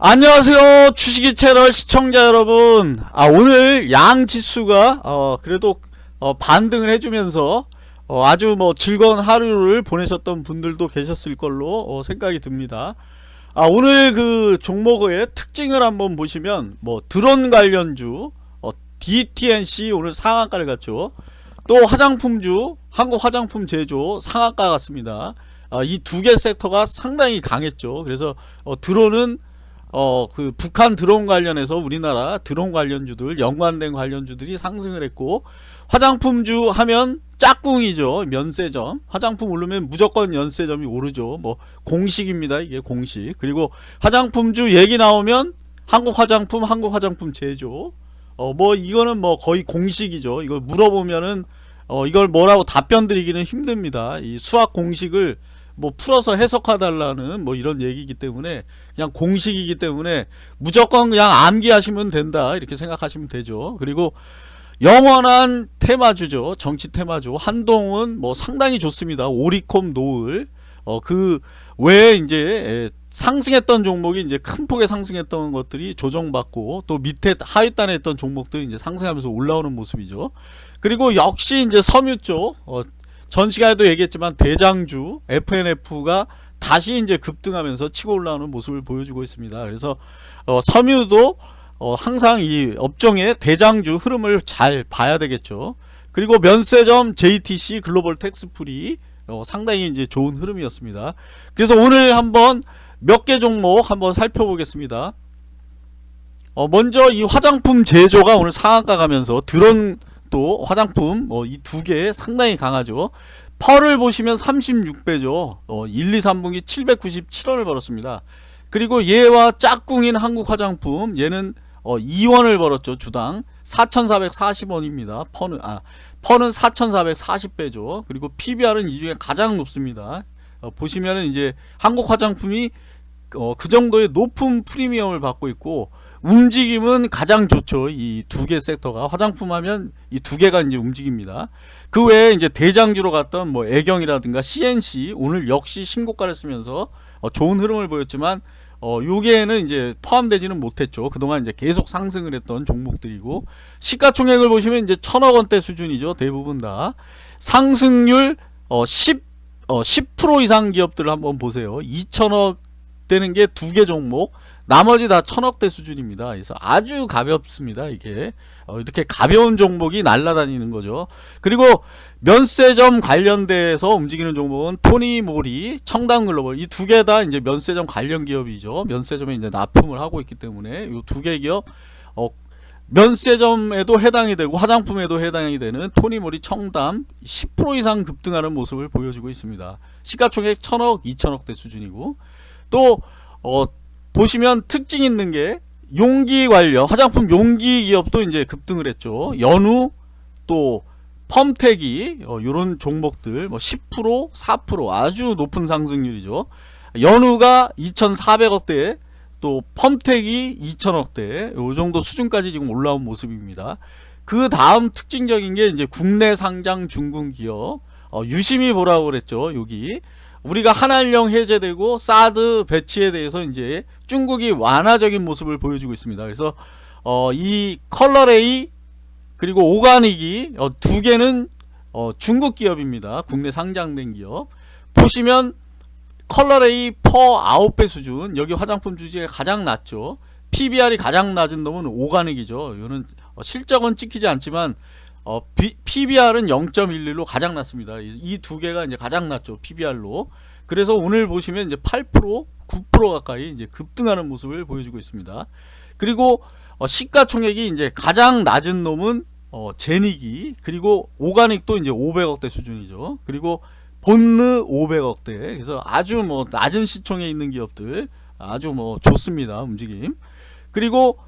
안녕하세요 주식이 채널 시청자 여러분. 아 오늘 양 지수가 어 그래도 어 반등을 해주면서 어 아주 뭐 즐거운 하루를 보내셨던 분들도 계셨을 걸로 어 생각이 듭니다. 아 오늘 그 종목의 특징을 한번 보시면 뭐 드론 관련주 어 DTNC 오늘 상한가를 갔죠. 또 화장품주 한국 화장품 제조 상한가 같습니다. 어, 이두 개 섹터가 상당히 강했죠. 그래서 어, 드론은 어 그 북한 드론 관련해서 우리나라 드론 관련주들 연관된 관련주들이 상승을 했고 화장품주 하면 짝꿍이죠 면세점. 화장품 오르면 무조건 연세점이 오르죠. 뭐 공식입니다 이게 공식. 그리고 화장품주 얘기 나오면 한국 화장품 한국 화장품 제조. 어 뭐 이거는 뭐 거의 공식이죠. 이걸 물어보면은 어 이걸 뭐라고 답변 드리기는 힘듭니다. 이 수학 공식을 뭐 풀어서 해석해달라는 뭐 이런 얘기이기 때문에 그냥 공식이기 때문에 무조건 그냥 암기하시면 된다 이렇게 생각하시면 되죠. 그리고 영원한 테마주죠. 정치 테마주. 한동은 뭐 상당히 좋습니다. 오리콤 노을. 어 그 외에 이제 상승했던 종목이 이제 큰 폭의 상승했던 것들이 조정받고 또 밑에 하위단에 있던 종목들이 이제 상승하면서 올라오는 모습이죠. 그리고 역시 이제 섬유 쪽 어, 전 시간에도 얘기했지만 대장주 FNF가 다시 이제 급등하면서 치고 올라오는 모습을 보여주고 있습니다. 그래서 어, 섬유도 어, 항상 이 업종의 대장주 흐름을 잘 봐야 되겠죠. 그리고 면세점 JTC 글로벌 텍스프리 어, 상당히 이제 좋은 흐름이었습니다. 그래서 오늘 한번 몇 개 종목 한번 살펴보겠습니다. 어, 먼저 이 화장품 제조가 오늘 상한가 가면서 드론 또 화장품 어, 이 두 개 상당히 강하죠. 펄을 보시면 36배죠. 어, 1, 2, 3분기 797원을 벌었습니다. 그리고 얘와 짝꿍인 한국 화장품 얘는 어, 2원을 벌었죠 주당. 4440원입니다. 펄은 아 펄은 4440배죠. 그리고 PBR은 이 중에 가장 높습니다. 어, 보시면은 이제 한국 화장품이 어, 그 정도의 높은 프리미엄을 받고 있고 움직임은 가장 좋죠. 이 두 개 섹터가 화장품 하면 이 두 개가 이제 움직입니다. 그 외에 이제 대장주로 갔던 뭐 애경이라든가 CNC 오늘 역시 신고가를 쓰면서 어 좋은 흐름을 보였지만 어 요게는 이제 포함되지는 못했죠. 그동안 이제 계속 상승을 했던 종목들이고 시가총액을 보시면 이제 천억 원대 수준이죠. 대부분 다 상승률 어 10, 어 10% 이상 기업들을 한번 보세요. 2천억 되는 게 두 개 종목 나머지 다 천억대 수준입니다. 그래서 아주 가볍습니다 이게. 어, 이렇게 가벼운 종목이 날라다니는 거죠. 그리고 면세점 관련돼서 움직이는 종목은 토니모리 청담글로벌. 이 두 개 다 이제 면세점 관련 기업이죠. 면세점에 이제 납품을 하고 있기 때문에 이 두 개 기업 어, 면세점에도 해당이 되고 화장품에도 해당이 되는 토니모리 청담 10% 이상 급등하는 모습을 보여주고 있습니다. 시가총액 천억 2천억대 수준이고 또 어, 보시면 특징 있는 게 용기 관련 화장품 용기 기업도 이제 급등을 했죠. 연우 또 펌텍이 어, 이런 종목들 뭐 10% 4% 아주 높은 상승률이죠. 연우가 2400억대 또 펌텍이 2000억대 요 정도 수준까지 지금 올라온 모습입니다. 그 다음 특징적인 게 이제 국내 상장 중국 기업 어, 유심히 보라고 그랬죠 여기 우리가 한한령 해제되고 사드 배치에 대해서 이제 중국이 완화적인 모습을 보여주고 있습니다. 그래서 어, 이 컬러레이 그리고 오가닉이 어, 두 개는 어, 중국 기업입니다. 국내 상장된 기업. 보시면 컬러레이 PER 9배 수준 여기 화장품 주제가 가장 낮죠. PBR이 가장 낮은 놈은 오가닉이죠. 이거는 어, 실적은 찍히지 않지만 어, 비, PBR은 0.11로 가장 낮습니다. 이 두 개가 이제 가장 낮죠. PBR로. 그래서 오늘 보시면 이제 8% 9% 가까이 이제 급등하는 모습을 보여주고 있습니다. 그리고 어, 시가총액이 이제 가장 낮은 놈은 어, 제닉이 그리고 오가닉도 이제 500억대 수준이죠. 그리고 본느 500억대 그래서 아주 뭐 낮은 시총에 있는 기업들 아주 뭐 좋습니다 움직임 그리고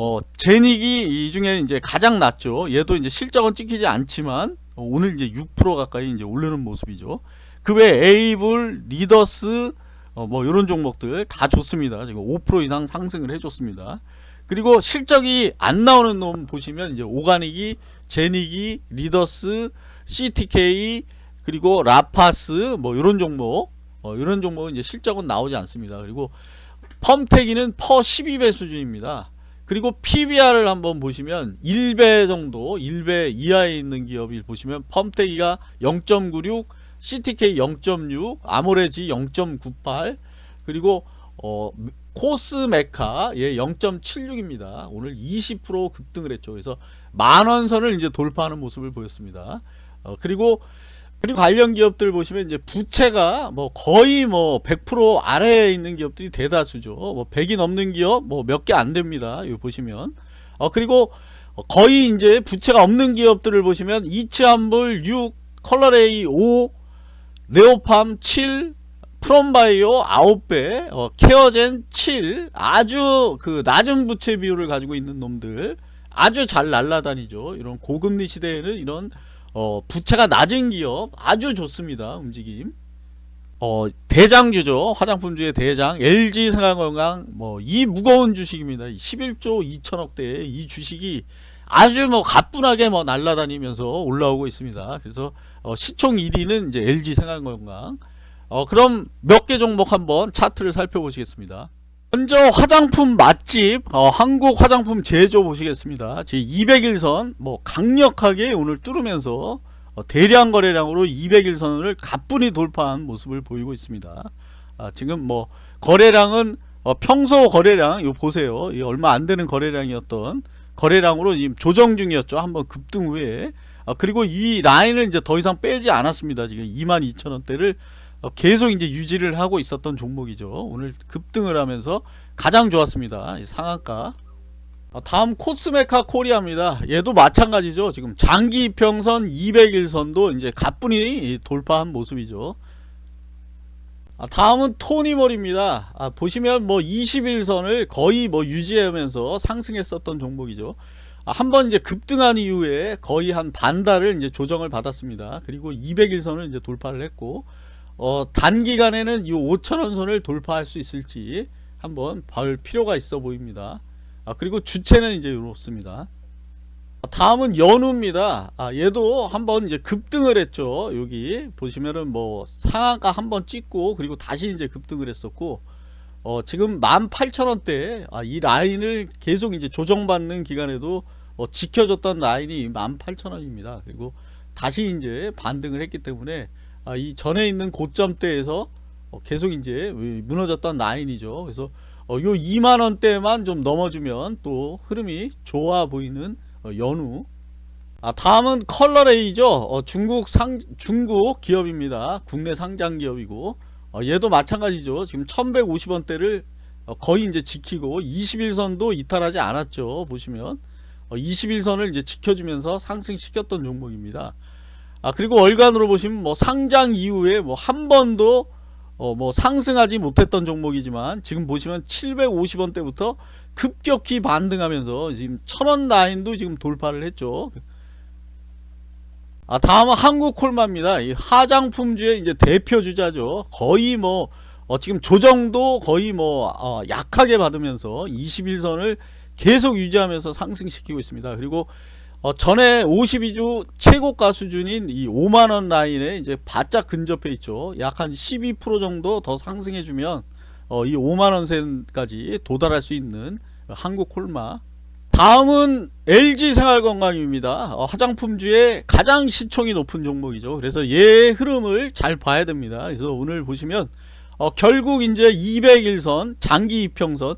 어, 제닉이 이 중에 이제 가장 낮죠. 얘도 이제 실적은 찍히지 않지만 어, 오늘 이제 6% 가까이 이제 오르는 모습이죠. 그 외에 에이블, 리더스 어, 뭐 이런 종목들 다 좋습니다. 지금 5% 이상 상승을 해줬습니다. 그리고 실적이 안 나오는 놈 보시면 이제 오가닉이, 제닉이, 리더스, CTK 그리고 라파스 뭐 이런 종목 어, 이런 종목은 이제 실적은 나오지 않습니다. 그리고 펌태기는 퍼 12배 수준입니다. 그리고 PBR을 한번 보시면 1배 정도 1배 이하에 있는 기업을 보시면 펌태기가 0.96 CTK 0.6 아모레지 0.98 그리고 어, 코스메카 예 0.76입니다. 오늘 20% 급등을 했죠. 그래서 만원선을 이제 돌파하는 모습을 보였습니다. 어, 그리고 그리고 관련 기업들 보시면 이제 부채가 뭐 거의 뭐 100% 아래에 있는 기업들이 대다수죠. 뭐 100이 넘는 기업 뭐 몇 개 안 됩니다. 이거 보시면. 어 그리고 거의 이제 부채가 없는 기업들을 보시면 이츠한불 6, 컬러레이 5, 네오팜 7, 프롬바이오 9배, 어, 케어젠 7 아주 그 낮은 부채 비율을 가지고 있는 놈들 아주 잘 날라다니죠. 이런 고금리 시대에는 이런 어, 부채가 낮은 기업 아주 좋습니다. 움직임. 어, 대장주죠. 화장품주의 대장 LG 생활건강 뭐 이 무거운 주식입니다. 11조 2천억대 이 주식이 아주 뭐 가뿐하게 뭐 날라다니면서 올라오고 있습니다. 그래서 어, 시총 1위는 이제 LG 생활건강. 어, 그럼 몇 개 종목 한번 차트를 살펴보시겠습니다. 먼저 화장품 맛집 어, 한국 화장품 제조 보시겠습니다. 제 200일선 뭐 강력하게 오늘 뚫으면서 어, 대량 거래량으로 200일선을 가뿐히 돌파한 모습을 보이고 있습니다. 아, 지금 뭐 거래량은 어, 평소 거래량 이거 보세요. 이 얼마 안 되는 거래량이었던 거래량으로 지금 조정 중이었죠. 한번 급등 후에 아, 그리고 이 라인을 이제 더 이상 빼지 않았습니다. 지금 22,000원대를 어, 계속 이제 유지를 하고 있었던 종목이죠. 오늘 급등을 하면서 가장 좋았습니다. 이 상한가. 어, 다음 코스메카 코리아입니다. 얘도 마찬가지죠. 지금 장기 이평선 200일선도 이제 가뿐히 돌파한 모습이죠. 아, 다음은 토니몰입니다. 아, 보시면 뭐 21선을 거의 뭐 유지하면서 상승했었던 종목이죠. 아, 한번 이제 급등한 이후에 거의 한 반달을 이제 조정을 받았습니다. 그리고 200일선을 이제 돌파를 했고 어, 단기간에는 이 5천원 선을 돌파할 수 있을지 한번 볼 필요가 있어 보입니다. 아, 그리고 주체는 이제 이렇습니다. 다음은 연우입니다. 아, 얘도 한번 이제 급등을 했죠. 여기 보시면은 뭐 상한가 한번 찍고 그리고 다시 이제 급등을 했었고 어, 지금 18,000원대 아, 이 라인을 계속 이제 조정받는 기간에도 어, 지켜줬던 라인이 18,000원입니다. 그리고 다시 이제 반등을 했기 때문에 아, 이 전에 있는 고점대에서 어, 계속 이제 무너졌던 라인이죠. 그래서 요 2만원대만 좀 넘어주면 또 흐름이 좋아 보이는 어, 연우 아, 다음은 컬러레이죠. 어, 중국 상 중국 기업입니다. 국내 상장 기업이고 어, 얘도 마찬가지죠. 지금 1150원대를 어, 거의 이제 지키고 21선도 이탈하지 않았죠. 보시면 21선을 이제 지켜주면서 상승시켰던 종목입니다. 아 그리고 월간으로 보시면 뭐 상장 이후에 뭐 한 번도 어 뭐 상승하지 못했던 종목이지만 지금 보시면 750원대부터 급격히 반등하면서 지금 천원 라인도 지금 돌파를 했죠. 아 다음은 한국콜마입니다. 이 화장품주의 이제 대표 주자죠. 거의 뭐 어, 지금 조정도 거의 뭐 어, 약하게 받으면서 21선을 계속 유지하면서 상승시키고 있습니다. 그리고 어, 전에 52주 최고가 수준인 이 5만원 라인에 이제 바짝 근접해 있죠. 약 한 12% 정도 더 상승해 주면 어, 이 5만원 선까지 도달할 수 있는 한국 콜마. 다음은 LG생활건강입니다. 어, 화장품주의 가장 시총이 높은 종목이죠. 그래서 얘 흐름을 잘 봐야 됩니다. 그래서 오늘 보시면 어, 결국 이제 200일선 장기 이평선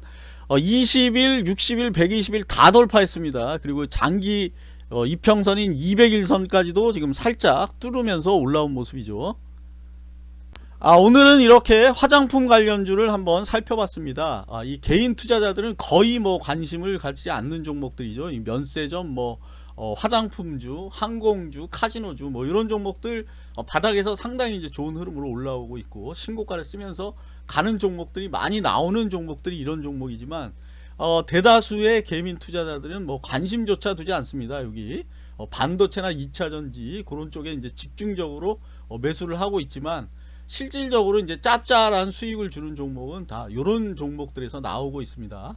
어, 20일, 60일, 120일 다 돌파했습니다. 그리고 장기 어, 이평선인 200일선까지도 지금 살짝 뚫으면서 올라온 모습이죠. 아, 오늘은 이렇게 화장품 관련주를 한번 살펴봤습니다. 아, 이 개인 투자자들은 거의 뭐 관심을 갖지 않는 종목들이죠. 이 면세점, 뭐 어, 화장품주, 항공주, 카지노주 뭐 이런 종목들 어, 바닥에서 상당히 이제 좋은 흐름으로 올라오고 있고 신고가를 쓰면서 가는 종목들이 많이 나오는 종목들이 이런 종목이지만 어, 대다수의 개민 투자자들은 뭐 관심조차 두지 않습니다. 여기 어, 반도체나 2차전지 그런 쪽에 이제 집중적으로 어, 매수를 하고 있지만 실질적으로 이제 짭짤한 수익을 주는 종목은 다 이런 종목들에서 나오고 있습니다.